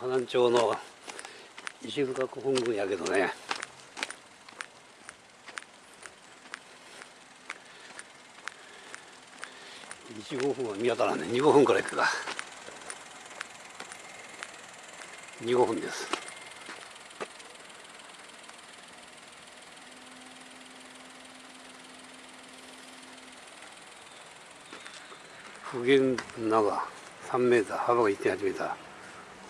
河南町の石塚古墳群やけどね。1 5分は見当たらんね。2 5分くらい行くか。2 5分です。普賢長3メーター幅が1.8メーター。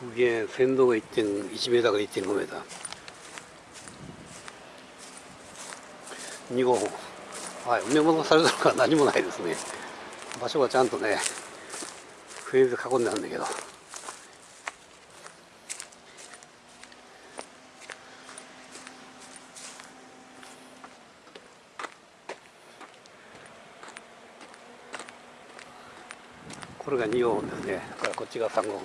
普賢先導が1.1メーターから1.5メーター2号はい埋め戻されたのか何もないですね場所がちゃんとねフェーズ囲んであるんだけどこれが2号本ですねだからこっちが3号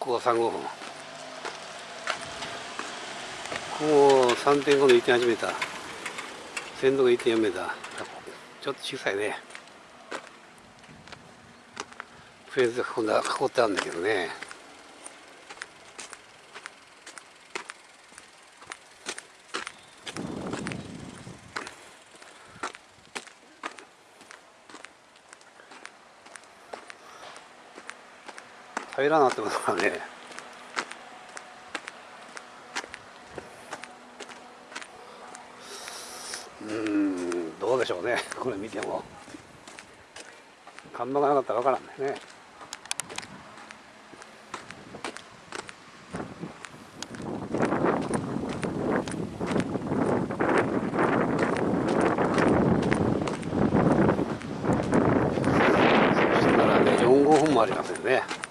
ここが3号本。ここ3.5の 1.8m 鮮度が1.4メーター。ちょっと小さいね。フェーズが囲んだ囲ってあるんだけどね。平らなってことからね。うんどうでしょうね。これ見ても。看板がなかったら分からんね。そしたらね4号分もありますよね。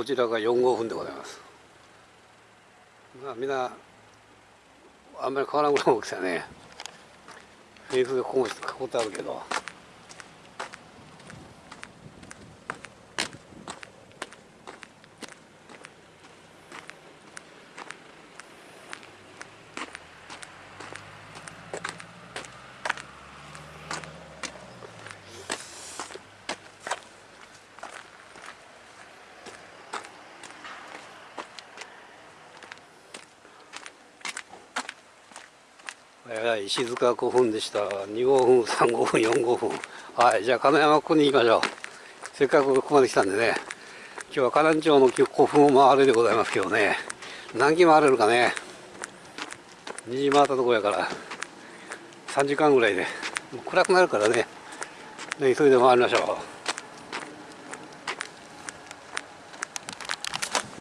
こちらが4号分でございます。まあみんなあんまり変わらんぐらいの大きさね。フェイスでここも囲ってあるけど。石塚古墳でした。2号墳3号墳4号墳。はいじゃあ金山ここに行きましょう。せっかくここまで来たんでね。今日は河南町の古墳を回るでございますけどね。何機回れるかね。2時回ったとこやから。3時間ぐらいで。暗くなるからね。ね急いで回りましょう。